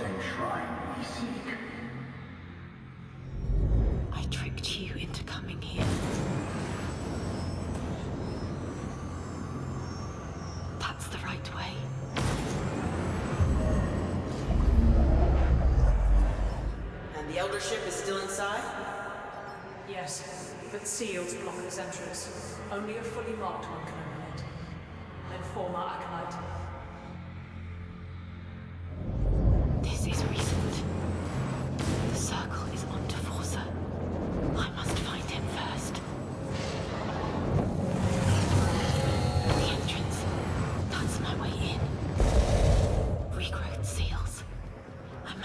same shrine we seek. I tricked you into coming here. That's the right way. And the Eldership is still inside? Yes, but sealed, block its entrance. Only a fully marked one can open it. An informer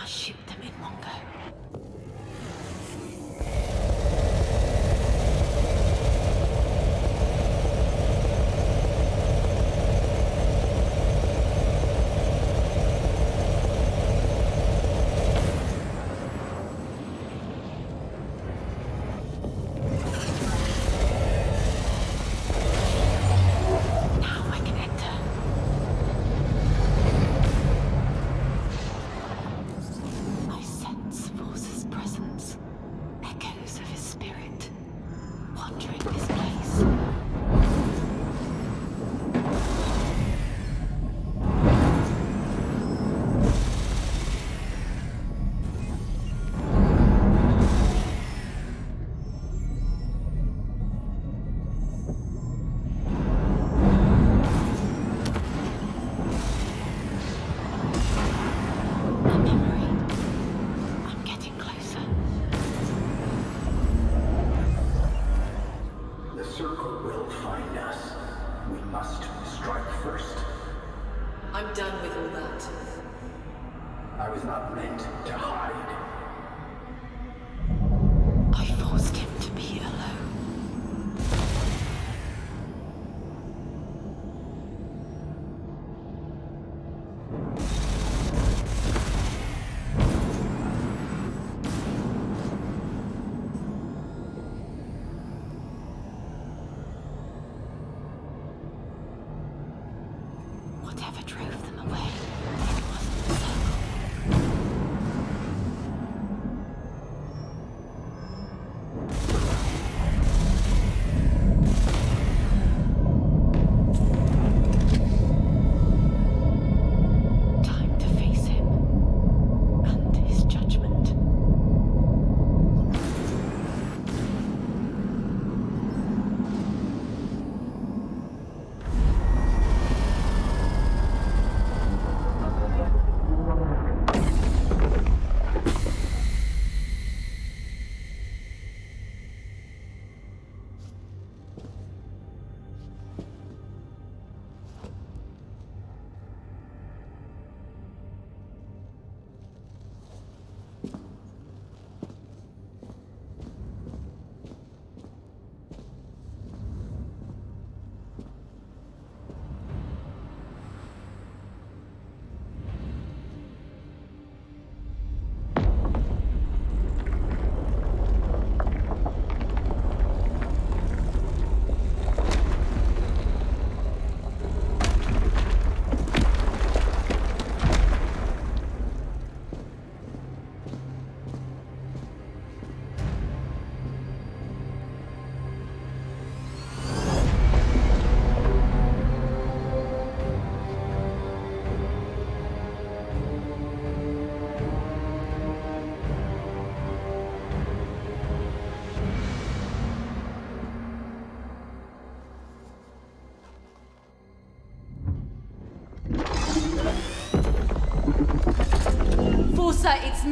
shoot.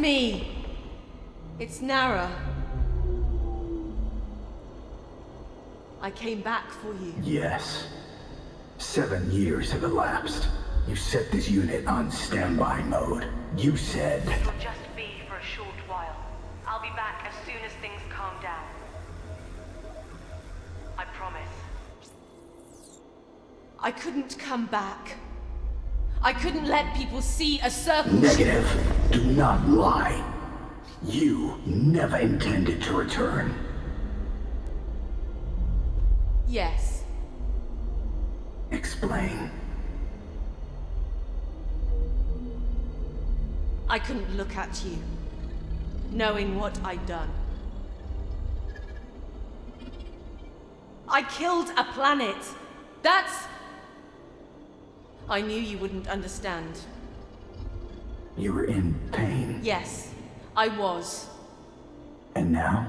Me. It's Nara. I came back for you. Yes. Seven years have elapsed. You set this unit on standby mode. You said... It'll just be for a short while. I'll be back as soon as things calm down. I promise. I couldn't come back. I couldn't let people see a circle. Negative. Do not lie. You never intended to return. Yes. Explain. I couldn't look at you, knowing what I'd done. I killed a planet. That's... I knew you wouldn't understand. You were in pain. Yes, I was. And now?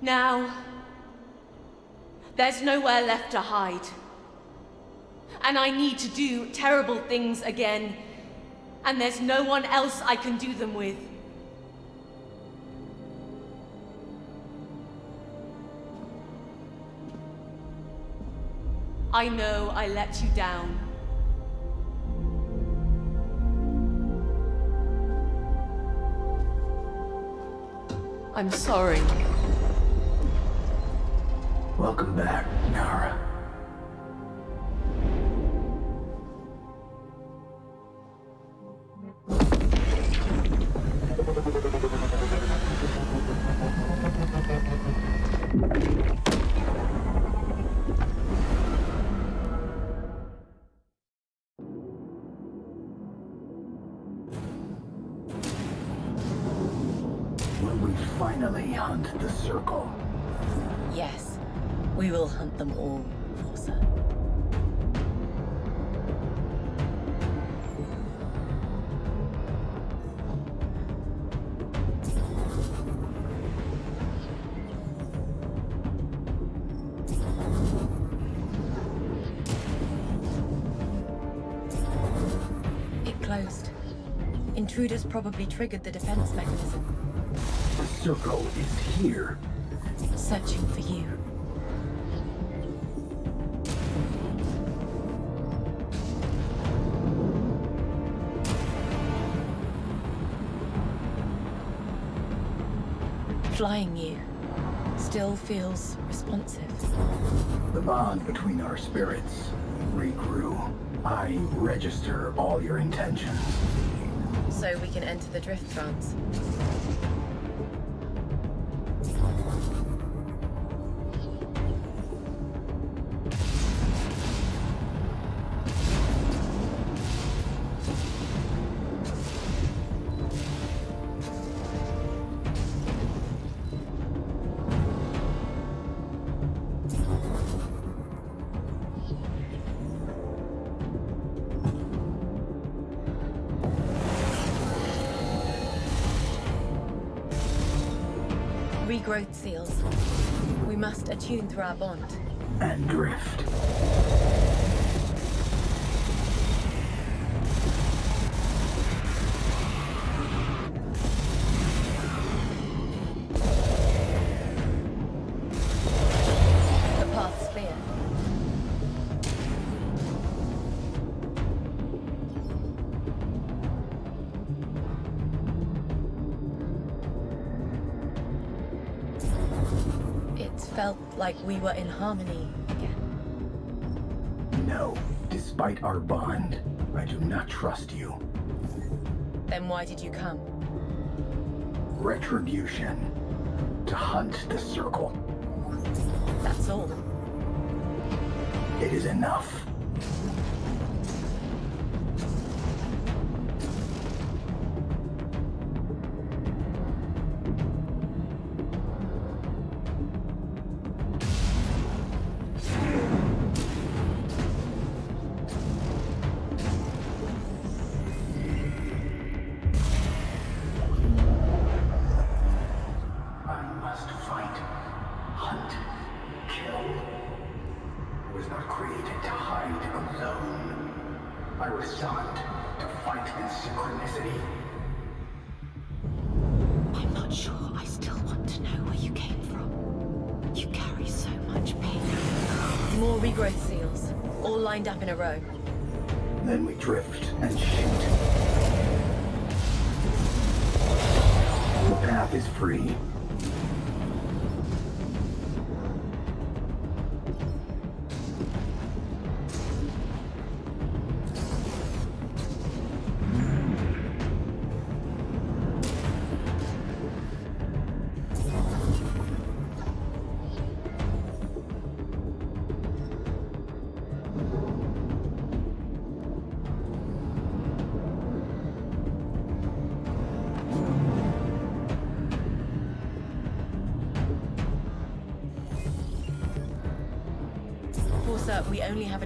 Now, there's nowhere left to hide. And I need to do terrible things again. And there's no one else I can do them with. I know I let you down. I'm sorry. Welcome back, Nara. Closed. Intruders probably triggered the defense mechanism, The circle is here. searching for you. Flying you still feels responsive. The bond between our spirits regrew. I register all your intentions. So we can enter the drift trance. Must through our bond. Like we were in harmony again. No, despite our bond, I do not trust you. Then why did you come? Retribution. To hunt the circle. That's all. It is enough.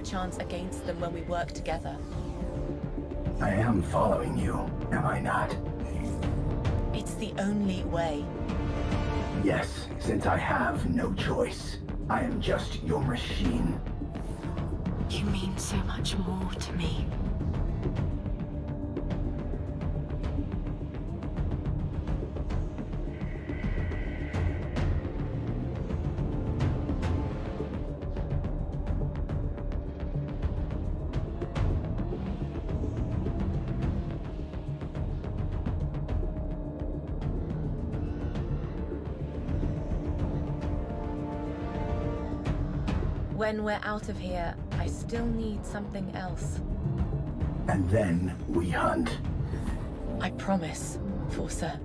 Chance against them when we work together. I am following you, am I not? It's the only way. Yes, since I have no choice. I am just your machine. You mean so much more to me. When we're out of here, I still need something else. And then we hunt. I promise, Forza.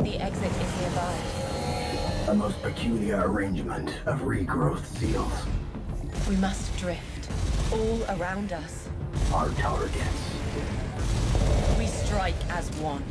The exit is nearby. A most peculiar arrangement of regrowth seals. We must drift. All around us. Our targets. We strike as one.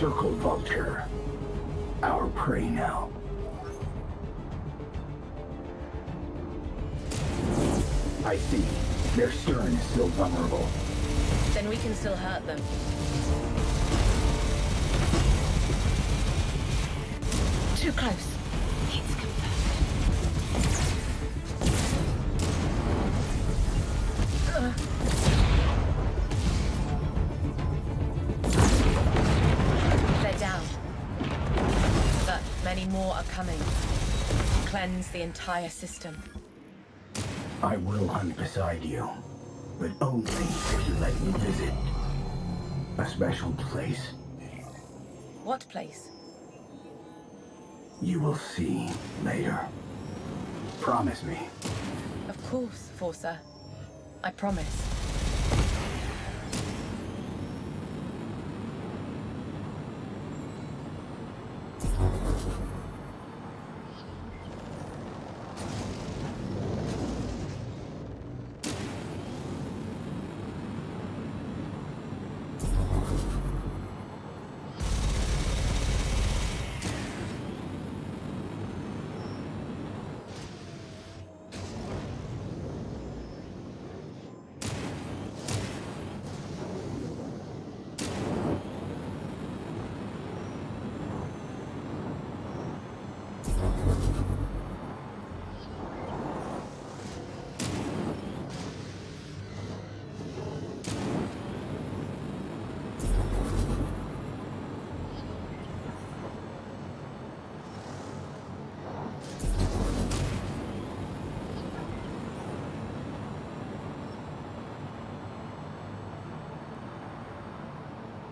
Circle Vulture. Our prey now. I see. Their stern is still vulnerable. Then we can still hurt them. Too close. Cleanse the entire system. I will hunt beside you, but only if you let me visit a special place. What place? You will see later. Promise me. Of course, Forza. I promise.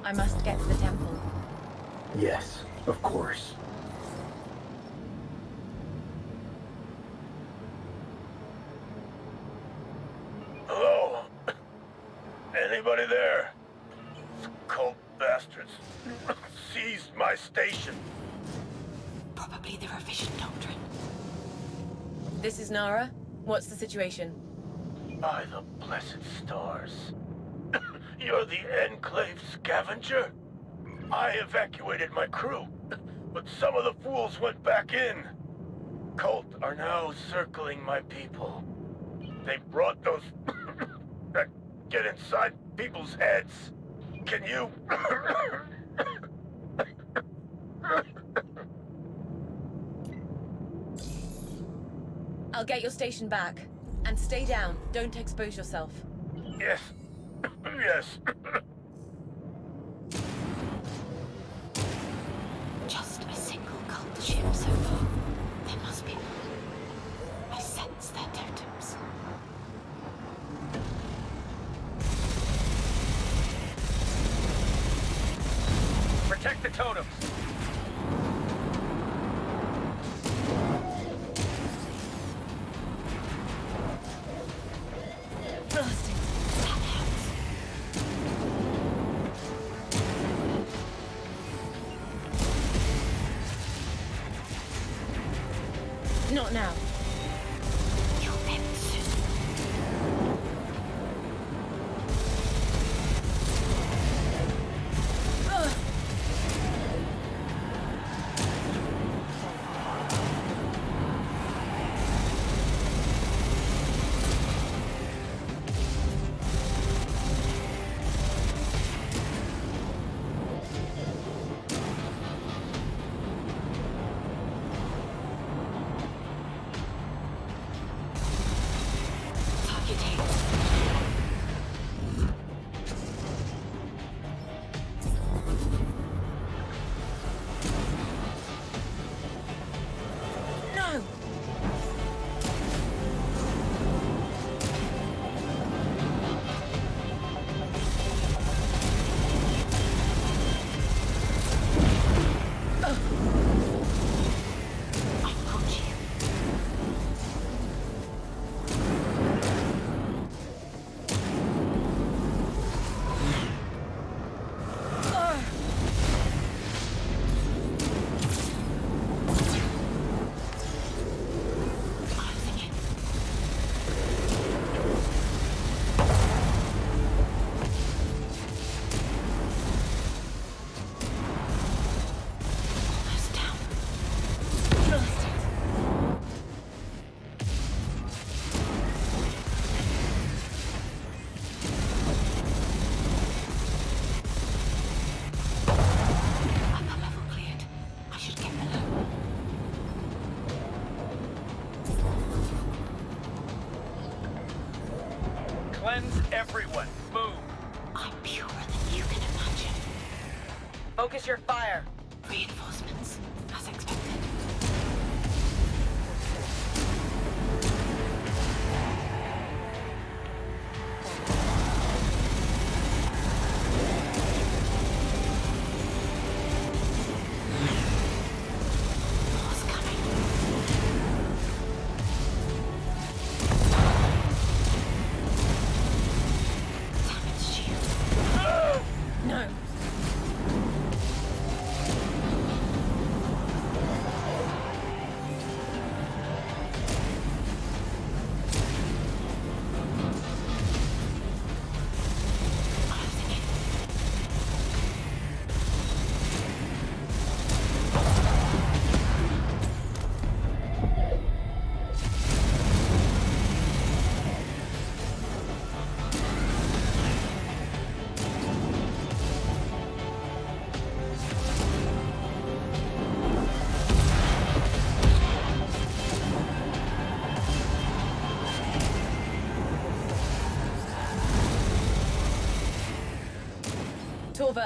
I must get to the temple. Yes, of course. Hello? Anybody there? Cult bastards seized my station. Probably the revision doctrine. This is Nara. What's the situation? By the blessed stars. You're the Enclave scavenger? I evacuated my crew, but some of the fools went back in. Cult are now circling my people. They brought those that get inside people's heads. Can you... I'll get your station back. And stay down. Don't expose yourself. yes. Yes.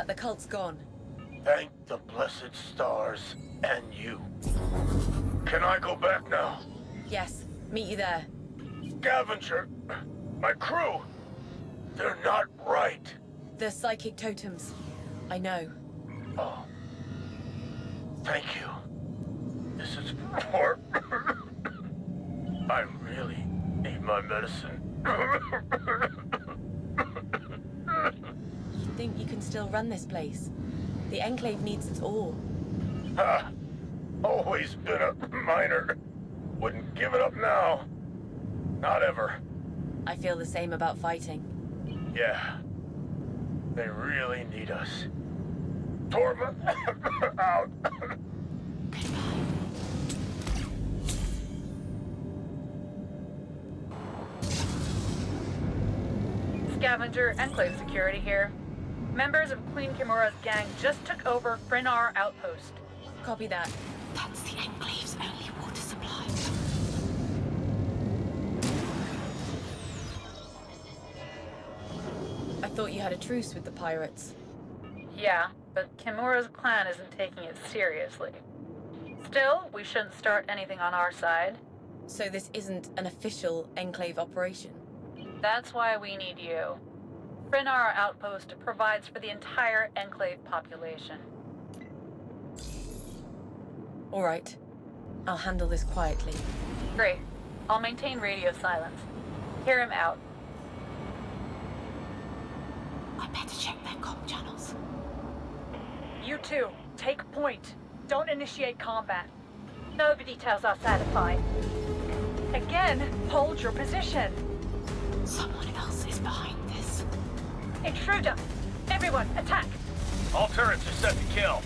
The cult's gone. Thank the blessed stars and you. Can I go back now? Yes, meet you there. Scavenger, my crew, they're not right. The psychic totems. I know. Oh. Thank you. This is for... I really need my medicine. You think you can still run this place? The Enclave needs its all. Ha! Always been a miner. Wouldn't give it up now. Not ever. I feel the same about fighting. Yeah. They really need us. Torva, out. Scavenger, Enclave Security here. Members of Queen Kimura's gang just took over Frinar Outpost. Copy that. That's the Enclave's only water supply. I thought you had a truce with the pirates. Yeah, but Kimura's clan isn't taking it seriously. Still, we shouldn't start anything on our side. So this isn't an official Enclave operation. That's why we need you. Frinar Outpost provides for the entire Enclave population. All right. I'll handle this quietly. Great. I'll maintain radio silence. Hear him out. I better check their comm channels. You two, take point. Don't initiate combat. Nobody tells us how to fight. Again, hold your position. Someone else is behind this. Intruder! Everyone, attack! All turrets are set to kill.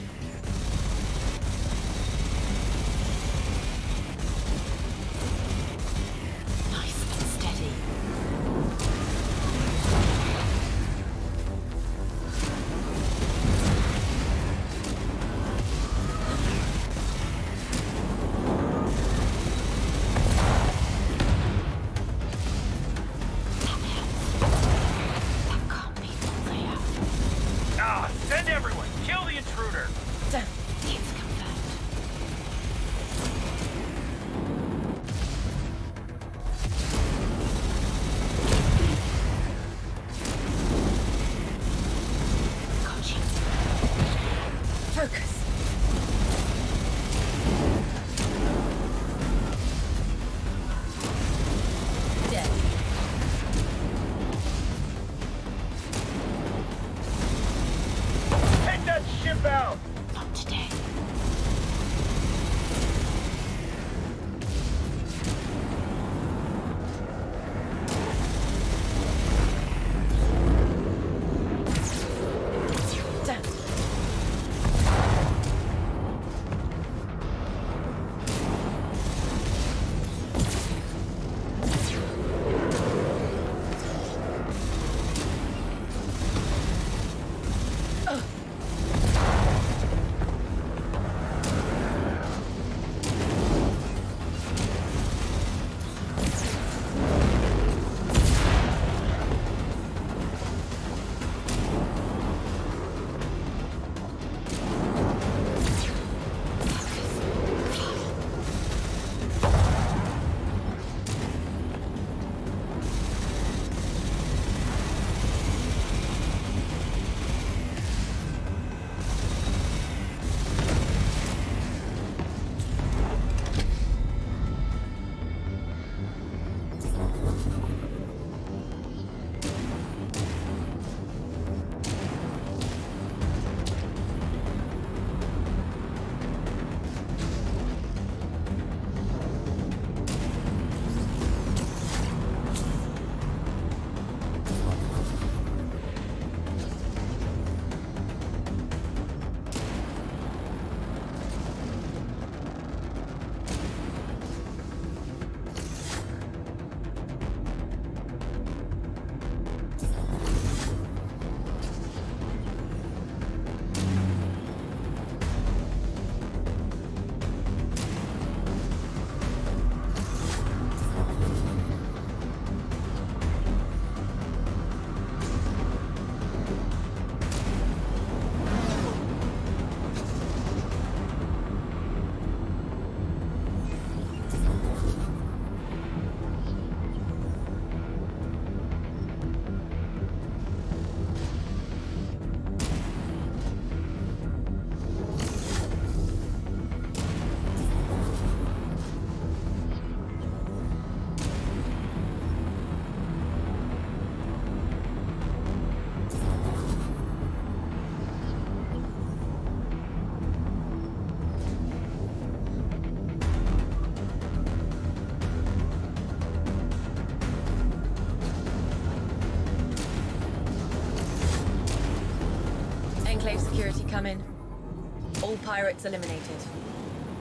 Pirates eliminated.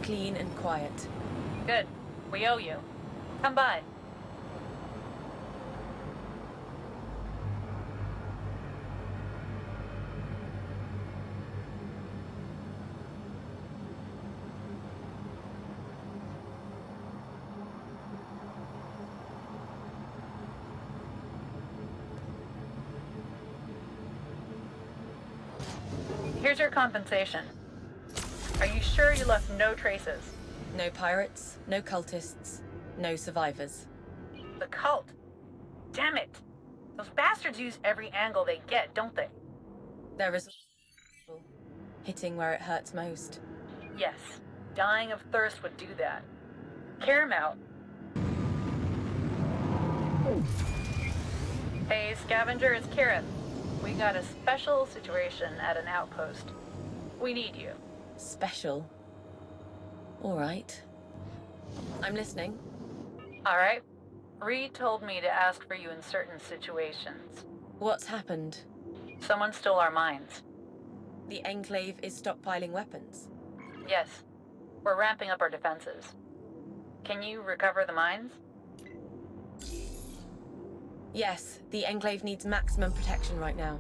Clean and quiet. Good. We owe you. Come by. Here's your compensation. Are you sure you left no traces? No pirates, no cultists, no survivors. The cult. Damn it. Those bastards use every angle they get, don't they? They're There is hitting where it hurts most. Yes. Dying of thirst would do that. Him out. Hey, Scavenger, it's Karen. We got a special situation at an outpost. We need you. Special. All right. I'm listening. All right. Reed told me to ask for you in certain situations. What's happened? Someone stole our mines. The Enclave is stockpiling weapons. Yes. We're ramping up our defenses. Can you recover the mines? Yes, the Enclave needs maximum protection right now.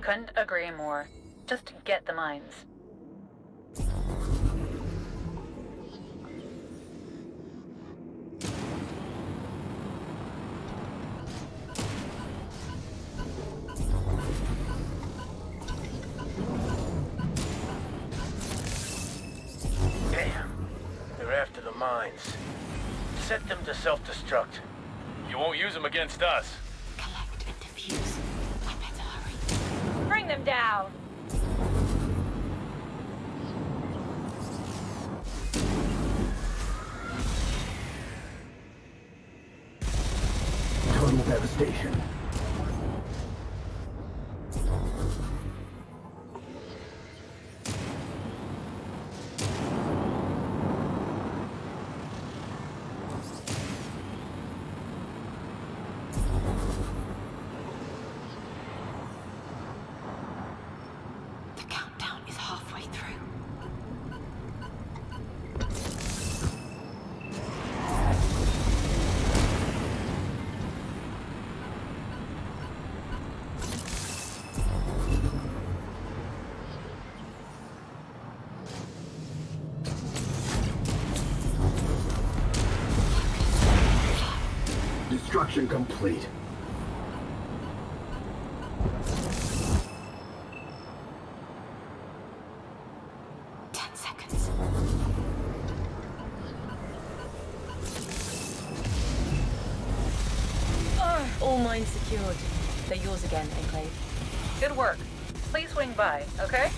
Couldn't agree more. Just get the mines. Against us. Destruction complete. Ten seconds. Ah. All mines secured. They're yours again, Enclave. Good work. Please swing by, okay?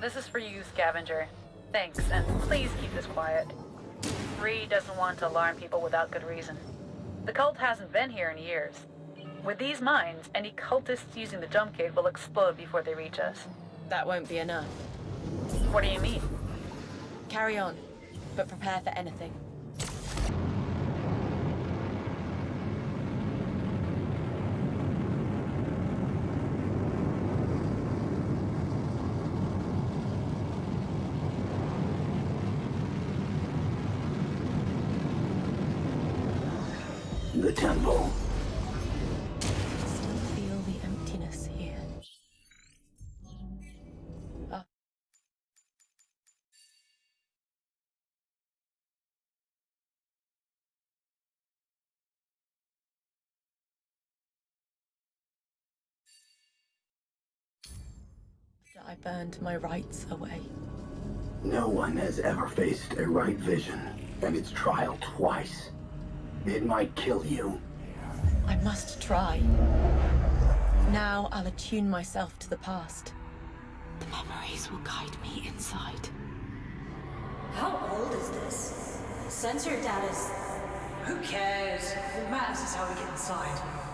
This is for you, Scavenger. Thanks, and please keep this quiet. Reed doesn't want to alarm people without good reason. The cult hasn't been here in years. With these mines, any cultists using the jump gate will explode before they reach us. That won't be enough. What do you mean? Carry on, but prepare for anything. I burned my rites away. No one has ever faced a rite vision and its trial twice. It might kill you. I must try. Now I'll attune myself to the past. The memories will guide me inside. How old is this? Sensor data's... Who cares? What matters is how we get inside.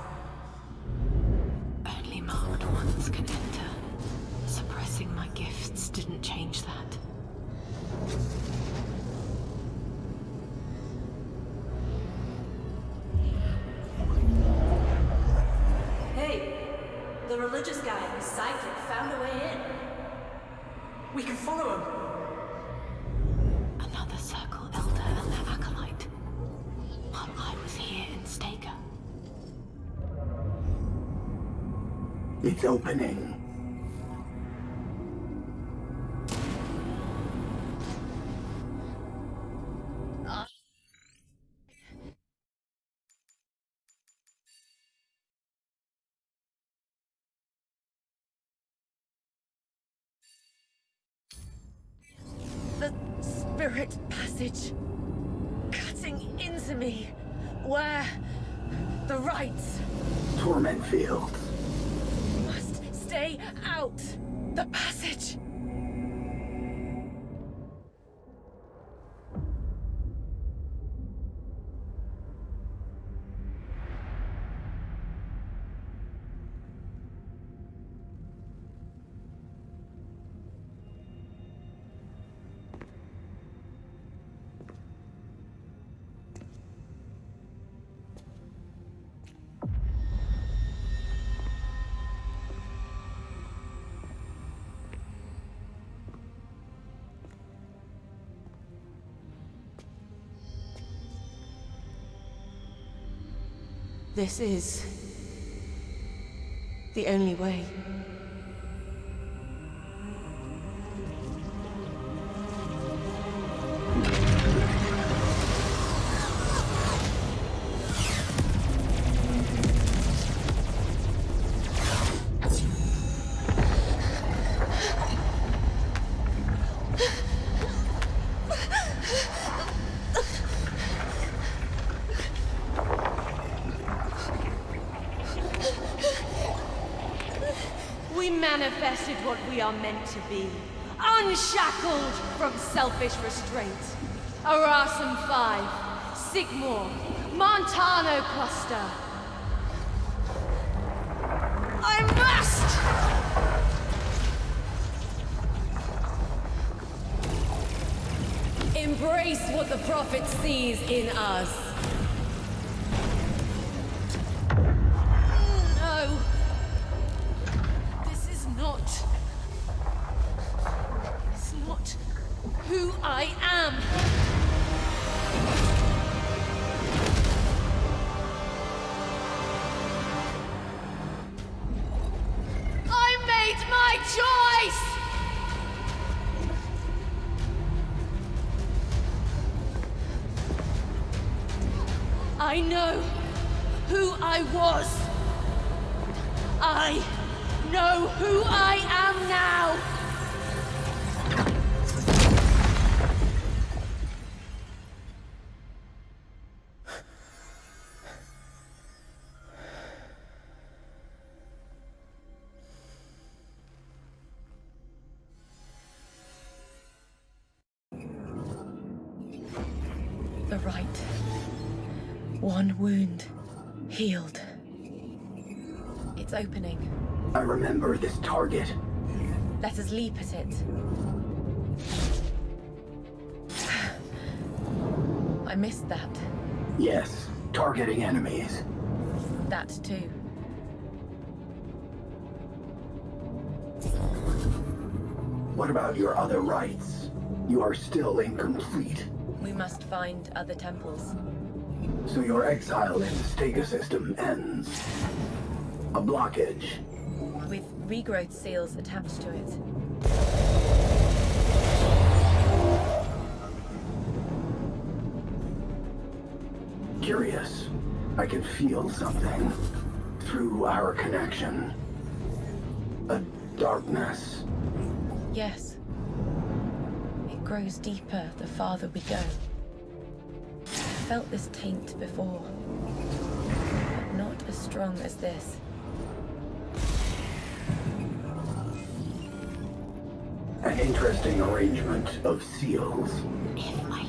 Passage. Cutting into me. Where? The rites. Torment fields. Must stay out. The passage. This is the only way. Are meant to be. Unshackled from selfish restraint. Arasum 5, Sigmore, Montano Cluster. I must! Embrace what the prophet sees in us. The rite. One wound. Healed. It's opening. I remember this target. Let us leap at it. I missed that. Yes, targeting enemies. That too. What about your other rites? You are still incomplete. We must find other temples. So your exile in the Stega system ends. A blockage. With regrowth seals attached to it. Curious. I can feel something. Through our connection. A darkness. Yes. It grows deeper the farther we go. I felt this taint before, but not as strong as this. An interesting arrangement of seals. If I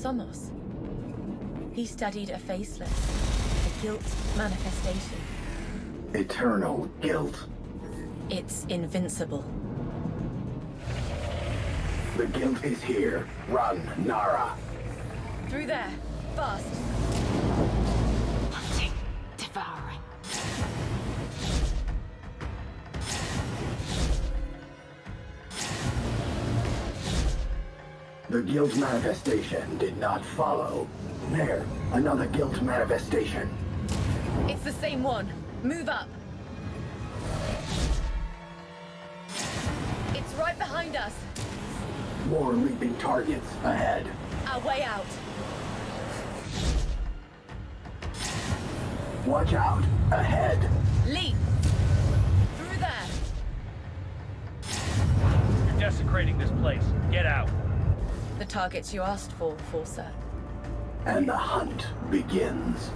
Somos. He studied a faceless, a guilt manifestation. Eternal guilt. It's invincible. The guilt is here. Run, Nara. Through there, fast. Guilt manifestation did not follow. There, another guilt manifestation. It's the same one. Move up. It's right behind us. More leaping targets ahead. Our way out. Watch out. Ahead. Leap. Through there. You're desecrating this place. Get out. The targets you asked for, Forsa. And the hunt begins.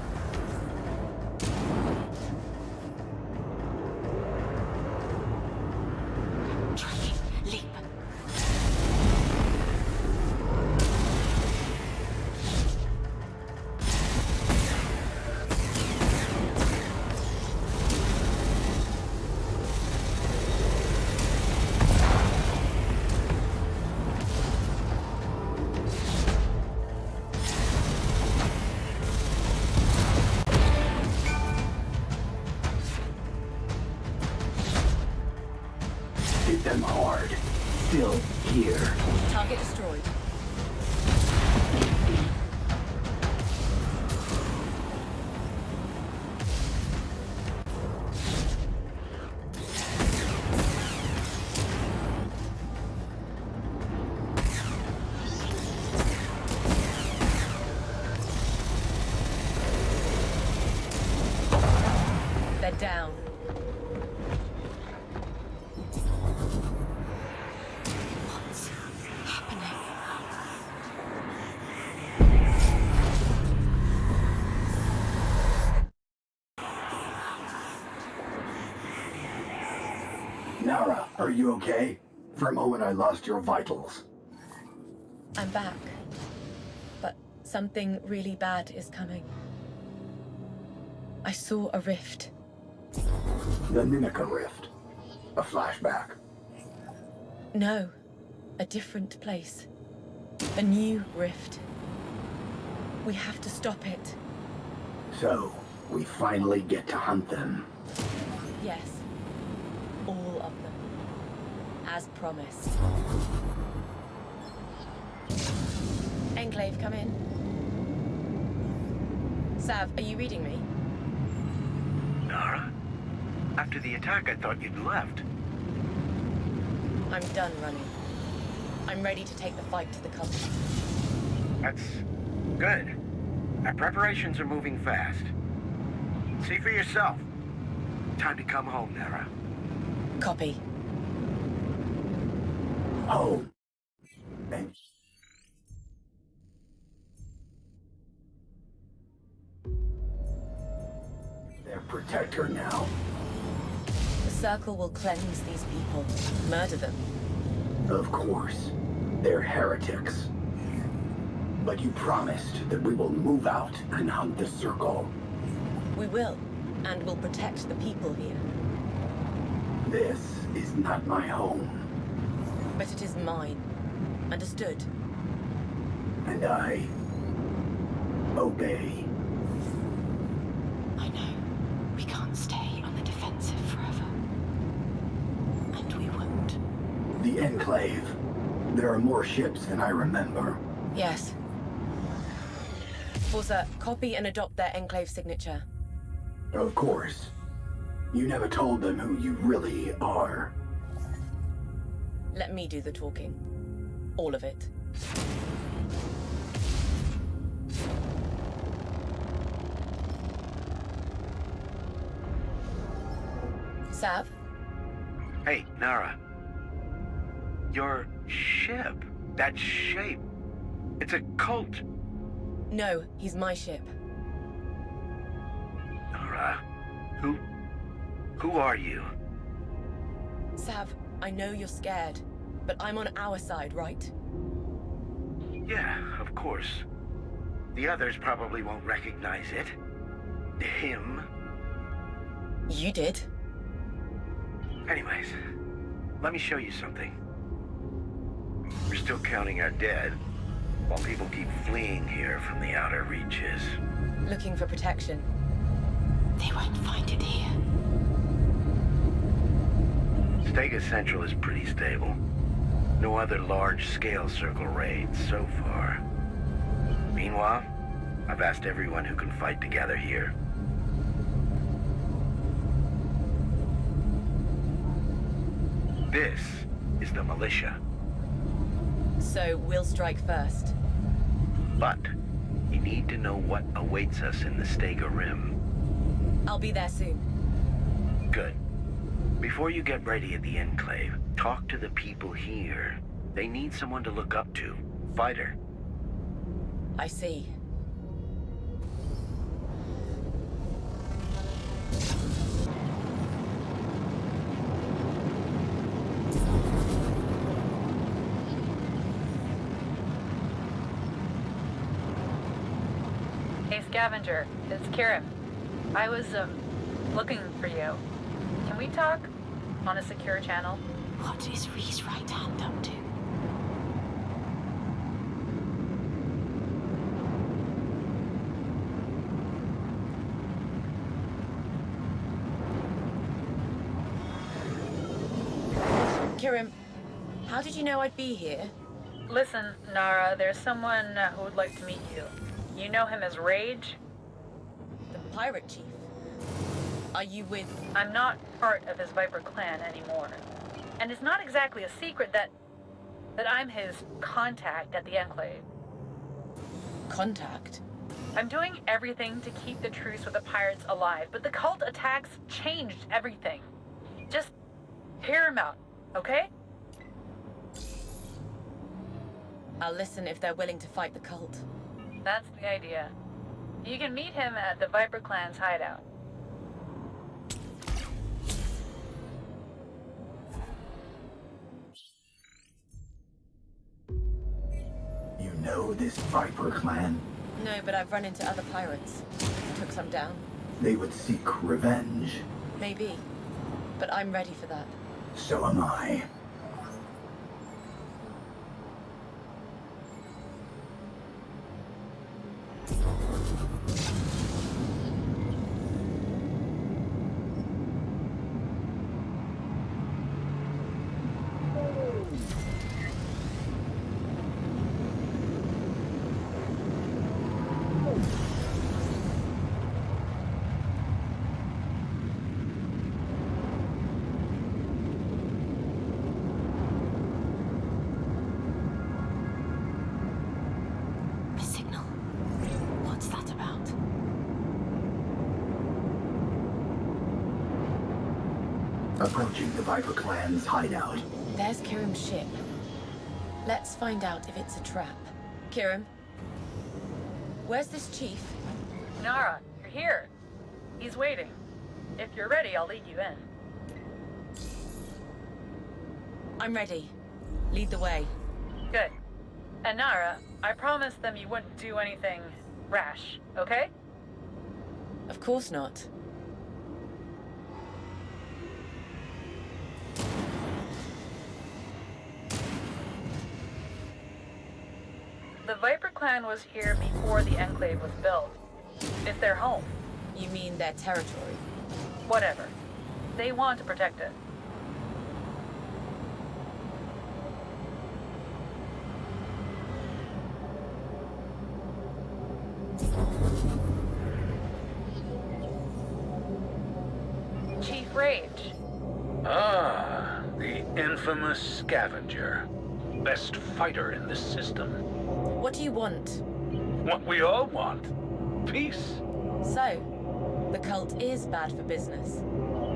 Okay? For a moment, I lost your vitals. I'm back. But something really bad is coming. I saw a rift. The Nimica Rift. A flashback. No, a different place. A new rift. We have to stop it. So, we finally get to hunt them. Yes. All of them. As promised. Enclave, come in. Sav, are you reading me? Nara? After the attack, I thought you'd left. I'm done running. I'm ready to take the fight to the cult. That's good. Our preparations are moving fast. See for yourself. Time to come home, Nara. Copy. Oh. Home. And their protector now. The Circle will cleanse these people, murder them. Of course. They're heretics. But you promised that we will move out and hunt the Circle. We will, and will protect the people here. This is not my home. But it is mine. Understood? And I... obey. I know. We can't stay on the defensive forever. And we won't. The Enclave. There are more ships than I remember. Yes. Forsa, copy and adopt their Enclave signature. Of course. You never told them who you really are. Let me do the talking. All of it. Sav? Hey, Nara. Your ship. That shape. It's a cult. No, he's my ship. Nara. Who... Who are you? Sav, I know you're scared, but I'm on our side, right? Yeah, of course. The others probably won't recognize it. Him. You did. Anyways, let me show you something. We're still counting our dead, while people keep fleeing here from the outer reaches. Looking for protection. They won't find it here. Stega Central is pretty stable. No other large-scale circle raids so far. Meanwhile, I've asked everyone who can fight together here. This is the militia. So we'll strike first. But you need to know what awaits us in the Stega Rim. I'll be there soon. Good. Before you get ready at the Enclave, talk to the people here. They need someone to look up to. Fighter. I see. Hey, Scavenger. It's Kirim. I was, um, looking for you. Can we talk? On a secure channel? What is Reed's right hand up to? Kirim, how did you know I'd be here? Listen, Nara, there's someone who would like to meet you. You know him as Rage? The pirate chief. Are you with... I'm not part of his Viper clan anymore. And it's not exactly a secret that... that I'm his contact at the Enclave. Contact? I'm doing everything to keep the truce with the pirates alive, but the cult attacks changed everything. Just hear him out, okay? I'll listen if they're willing to fight the cult. That's the idea. You can meet him at the Viper Clan's hideout. Know this Viper clan? No, but I've run into other pirates. Took some down. They would seek revenge. Maybe. But I'm ready for that. So am I. A signal. What's that about? Approaching the Viper clan's hideout. There's Kirim's ship. Let's find out if it's a trap. Kirim? Where's this chief? Nara, you're here. He's waiting. If you're ready, I'll lead you in. I'm ready. Lead the way. Good. And Nara, I promised them you wouldn't do anything rash, okay? Of course not. Clan was here before the Enclave was built. It's their home. You mean their territory? Whatever. They want to protect it. Chief Rage. Ah, the infamous scavenger. Best fighter in the system. What do you want? What we all want. Peace. So, the cult is bad for business.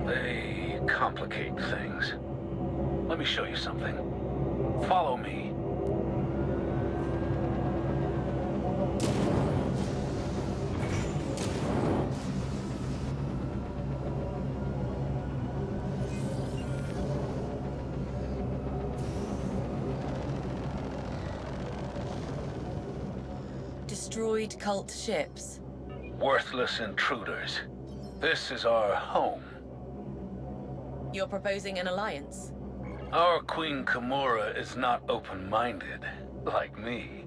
They complicate things. Let me show you something. Follow me. Cult ships. Worthless intruders. This is our home. You're proposing an alliance? Our Queen Kimura is not open-minded, like me.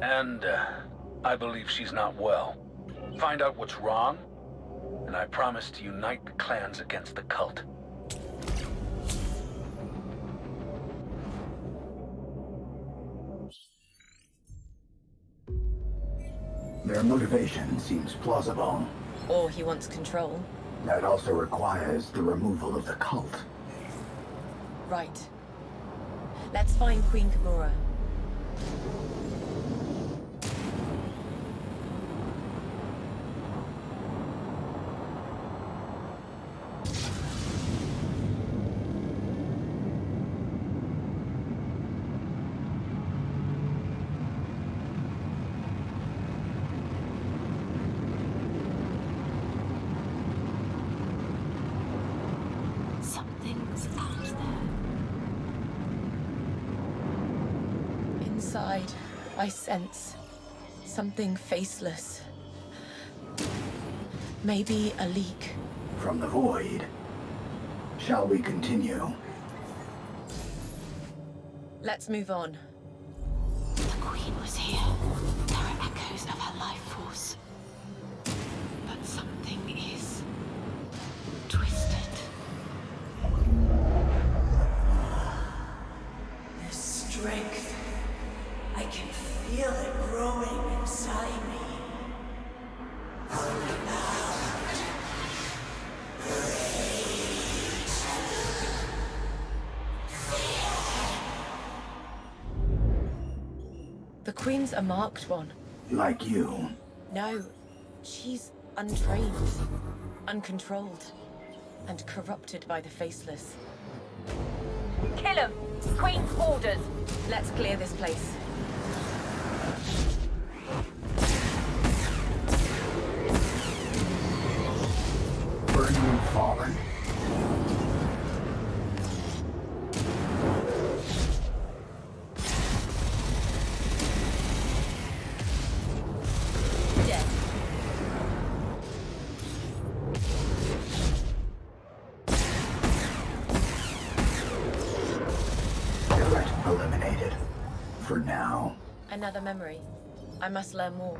And, uh, I believe she's not well. Find out what's wrong, and I promise to unite the clans against the cult. Their motivation seems plausible. Or he wants control. That also requires the removal of the cult. Right. Let's find Queen Kimura. Something's out there. Inside, I sense something faceless. Maybe a leak. From the void. Shall we continue? Let's move on. The Queen was here. The Queen's a marked one. Like you. No, she's untrained, uncontrolled, and corrupted by the Faceless. Kill him! Queen's orders! Let's clear this place. Burning Fallen. Another memory. I must learn more.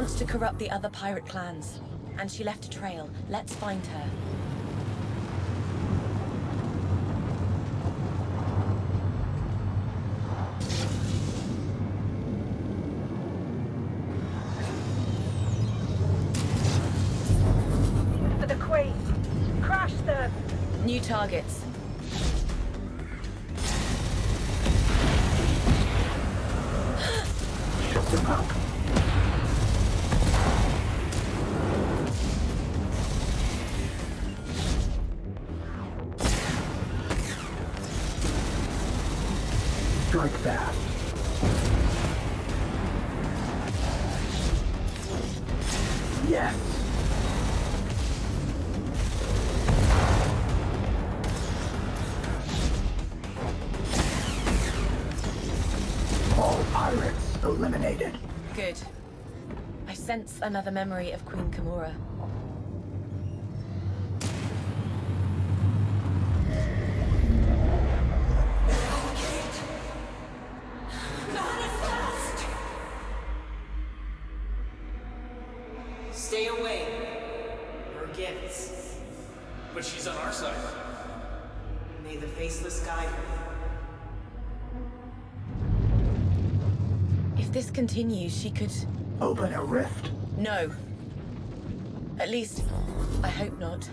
Wants to corrupt the other pirate clans. And she left a trail. Let's find her. Pirates eliminated. Good. I sense another memory of Queen Kimura. She could... Open a rift. No. At least, I hope not.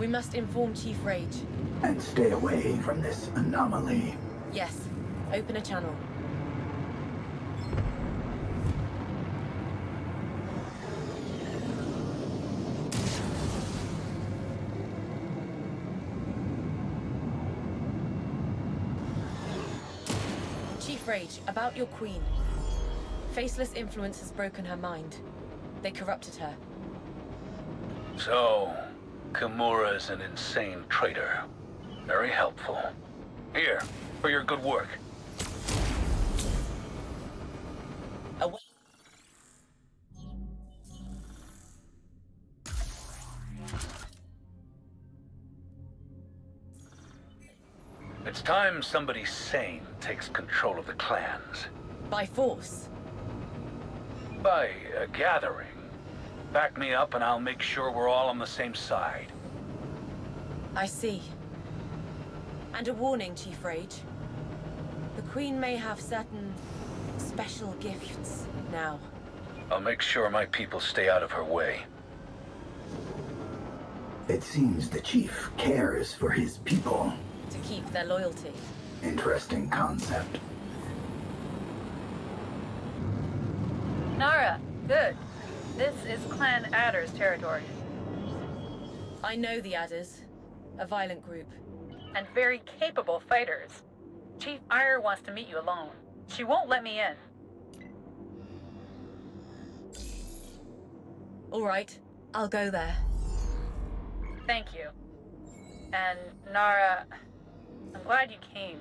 We must inform Chief Rage. And stay away from this anomaly. Yes, open a channel. Chief About your queen. Faceless influence has broken her mind. They corrupted her. So, Kimura's an insane traitor. Very helpful. Here, for your good work. Time somebody sane takes control of the clans. By force. By a gathering. Back me up and I'll make sure we're all on the same side. I see. And a warning, Chief Rage. The Queen may have certain special gifts now. I'll make sure my people stay out of her way. It seems the chief cares for his people. To keep their loyalty. Interesting concept. Nara, good. This is Clan Adder's territory. I know the Adders. A violent group. And very capable fighters. Chief Ire wants to meet you alone. She won't let me in. All right, I'll go there. Thank you. And Nara, I'm glad you came.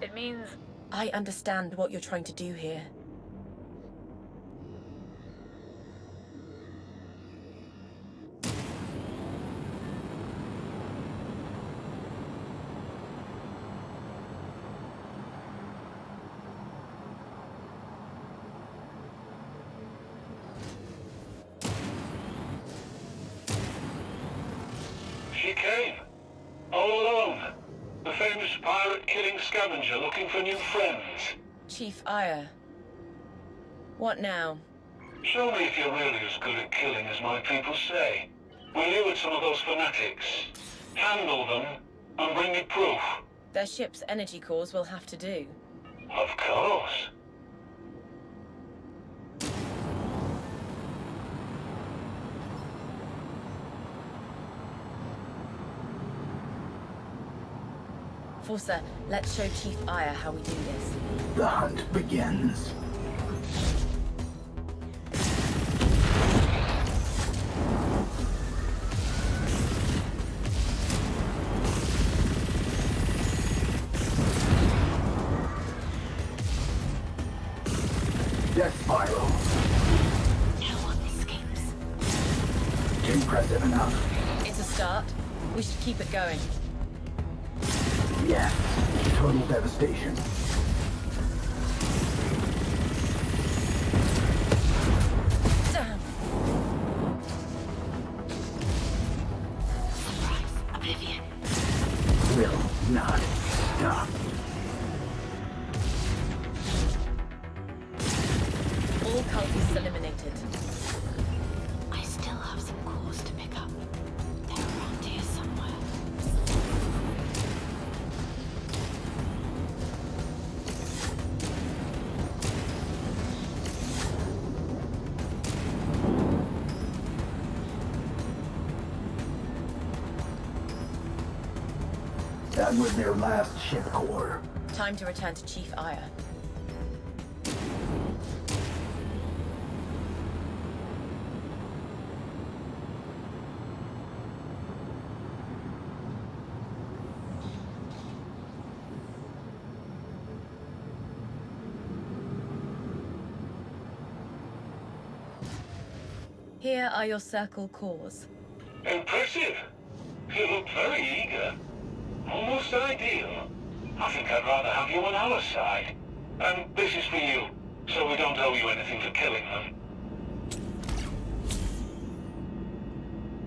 It means I understand what you're trying to do here. She came. All alone. The famous pirate-killing scavenger looking for new friends. Chief Ire. What now? Show me if you're really as good at killing as my people say. Will you and some of those fanatics? Handle them and bring me proof. Their ship's energy cores will have to do. Of course. Forsa, let's show Chief Aya how we do this. The hunt begins. Death spiral. No one escapes. Impressive enough. It's a start. We should keep it going. Yes. Total devastation. Core. Time to return to Chief Aya. Here are your circle cores. I'd rather have you on our side. And this is for you, so we don't owe you anything for killing them.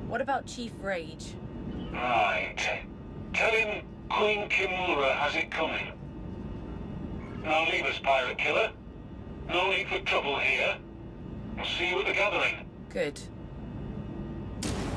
What about Chief Rage? Right. Tell him Queen Kimura has it coming. Now leave us, pirate killer. No need for trouble here. I'll see you at the gathering. Good.